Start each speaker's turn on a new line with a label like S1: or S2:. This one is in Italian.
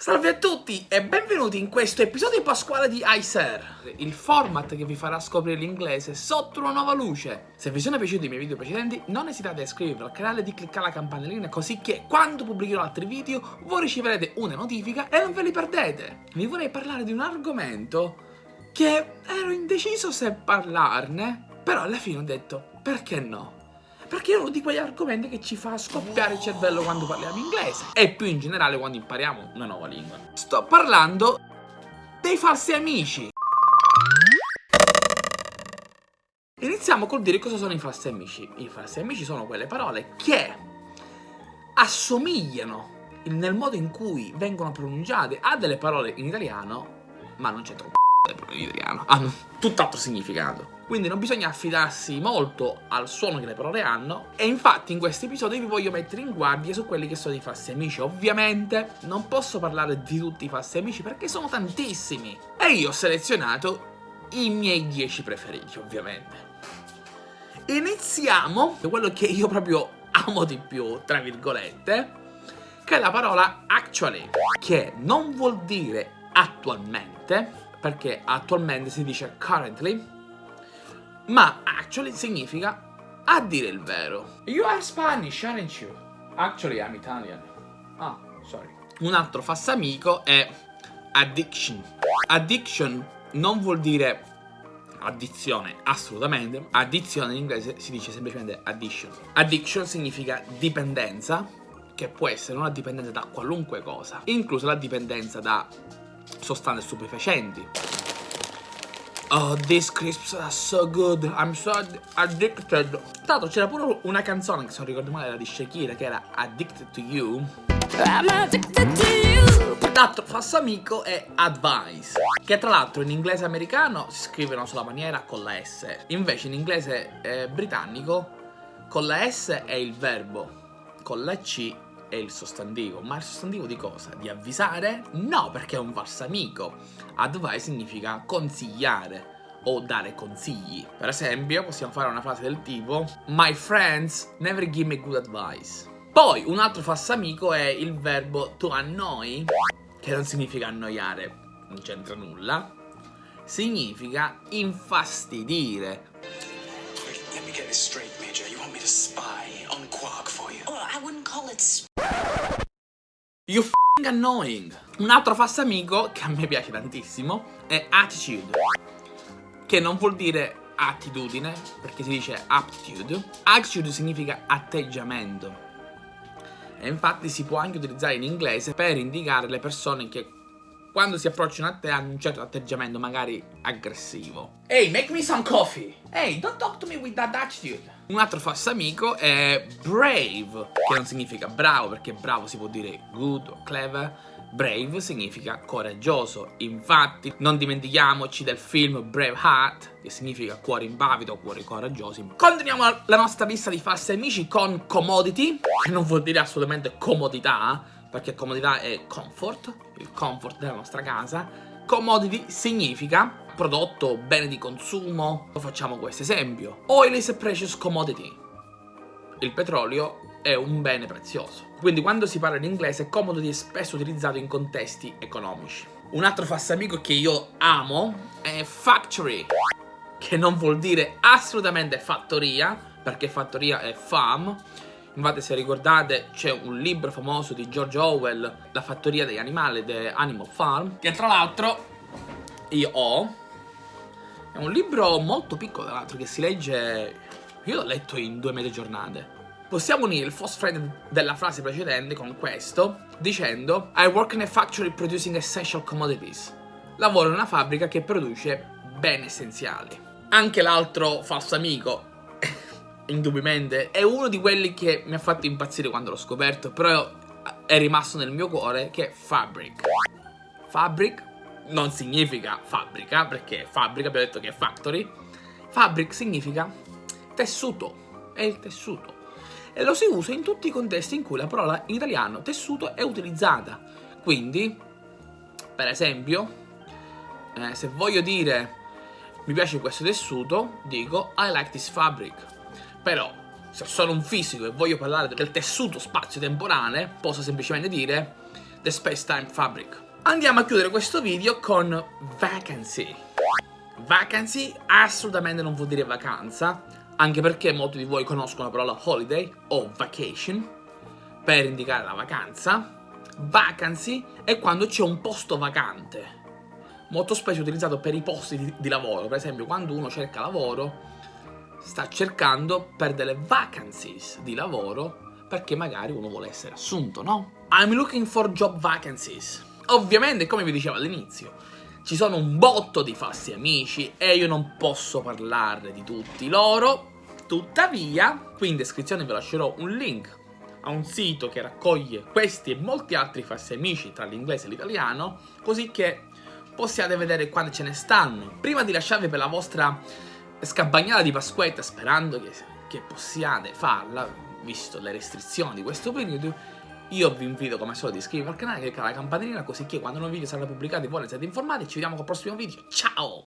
S1: Salve a tutti e benvenuti in questo episodio pasquale di iSer, il format che vi farà scoprire l'inglese sotto una nuova luce. Se vi sono piaciuti i miei video precedenti non esitate a iscrivervi al canale e di cliccare la campanellina così che quando pubblicherò altri video voi riceverete una notifica e non ve li perdete. Vi vorrei parlare di un argomento che ero indeciso se parlarne, però alla fine ho detto perché no? Perché è uno di quegli argomenti che ci fa scoppiare il cervello quando parliamo inglese e più in generale quando impariamo una nuova lingua. Sto parlando dei falsi amici. Iniziamo col dire cosa sono i falsi amici. I falsi amici sono quelle parole che assomigliano nel modo in cui vengono pronunciate a delle parole in italiano, ma non c'è parole in italiano, hanno tutt'altro significato. Quindi non bisogna affidarsi molto al suono che le parole hanno e infatti in questo episodio vi voglio mettere in guardia su quelli che sono i falsi amici. Ovviamente non posso parlare di tutti i falsi amici perché sono tantissimi e io ho selezionato i miei 10 preferiti ovviamente. Iniziamo da quello che io proprio amo di più, tra virgolette, che è la parola actually, che non vuol dire attualmente, perché attualmente si dice currently, ma actually significa a dire il vero. You are Spanish, aren't you? Actually I'm Italian. Ah, sorry. Un altro fassamico è addiction. Addiction non vuol dire addizione, assolutamente. Addizione in inglese si dice semplicemente addiction. Addiction significa dipendenza, che può essere una dipendenza da qualunque cosa, inclusa la dipendenza da sostanze stupefacenti Oh, these crisps are so good. I'm so addicted. Tra l'altro c'era pure una canzone che se non ricordo male era di Shakira che era Addicted to You. I'm addicted to you. L'altro falso amico è advice, che tra l'altro in inglese americano si scrive sulla maniera con la S. Invece in inglese eh, britannico con la S è il verbo, con la C è il sostantivo. Ma il sostantivo di cosa? Di avvisare? No, perché è un falso amico. Advice significa consigliare o dare consigli. Per esempio, possiamo fare una frase del tipo My friends never give me good advice. Poi, un altro falso amico è il verbo to annoy, che non significa annoiare, non c'entra nulla. Significa infastidire. Let me get this straight, Major. You want me to spy on Quark for you? Oh, I wouldn't call it You f***ing annoying. Un altro falso amico che a me piace tantissimo è attitude, che non vuol dire attitudine, perché si dice aptitude. Attitude significa atteggiamento. E infatti si può anche utilizzare in inglese per indicare le persone che quando si approcciano a te hanno un certo atteggiamento magari aggressivo. Hey, make me some coffee! Hey, don't talk to me with that attitude! Un altro falso amico è brave, che non significa bravo, perché bravo si può dire good o clever. Brave significa coraggioso, infatti non dimentichiamoci del film Braveheart, che significa cuori impavido o cuori coraggiosi. Continuiamo la nostra lista di falsi amici con commodity, che non vuol dire assolutamente comodità, perché comodità è comfort, il comfort della nostra casa. Commodity significa prodotto, bene di consumo. Facciamo questo esempio. Oil is a precious commodity. Il petrolio è un bene prezioso. Quindi quando si parla in inglese commodity è spesso utilizzato in contesti economici. Un altro amico che io amo è factory, che non vuol dire assolutamente fattoria, perché fattoria è farm. Infatti se ricordate c'è un libro famoso di George Orwell, La fattoria degli animali, The Animal Farm, che tra l'altro io ho è un libro molto piccolo, tra l'altro, che si legge... Io l'ho letto in due medie giornate. Possiamo unire il false friend della frase precedente con questo, dicendo I work in a factory producing essential commodities. Lavoro in una fabbrica che produce beni essenziali. Anche l'altro falso amico, indubbiamente, è uno di quelli che mi ha fatto impazzire quando l'ho scoperto, però è rimasto nel mio cuore, che è Fabric. Fabric non significa fabbrica, perché fabbrica abbiamo detto che è factory. Fabric significa tessuto, è il tessuto. E lo si usa in tutti i contesti in cui la parola in italiano tessuto è utilizzata. Quindi, per esempio, eh, se voglio dire mi piace questo tessuto, dico I like this fabric. Però, se sono un fisico e voglio parlare del tessuto spazio-temporale, posso semplicemente dire The Space Time Fabric. Andiamo a chiudere questo video con vacancy. Vacancy assolutamente non vuol dire vacanza, anche perché molti di voi conoscono la parola holiday o vacation per indicare la vacanza. Vacancy è quando c'è un posto vacante. Molto spesso utilizzato per i posti di, di lavoro, per esempio quando uno cerca lavoro sta cercando per delle vacancies di lavoro perché magari uno vuole essere assunto, no? I'm looking for job vacancies. Ovviamente, come vi dicevo all'inizio, ci sono un botto di falsi amici e io non posso parlarne di tutti loro. Tuttavia, qui in descrizione vi lascerò un link a un sito che raccoglie questi e molti altri falsi amici tra l'inglese e l'italiano, così che possiate vedere quante ce ne stanno. Prima di lasciarvi per la vostra scampagnata di Pasquetta, sperando che, che possiate farla, visto le restrizioni di questo periodo, io vi invito come solito ad iscrivervi al canale, cliccare la campanellina così che quando un video sarà pubblicato voi ne siete informati. Ci vediamo col prossimo video. Ciao!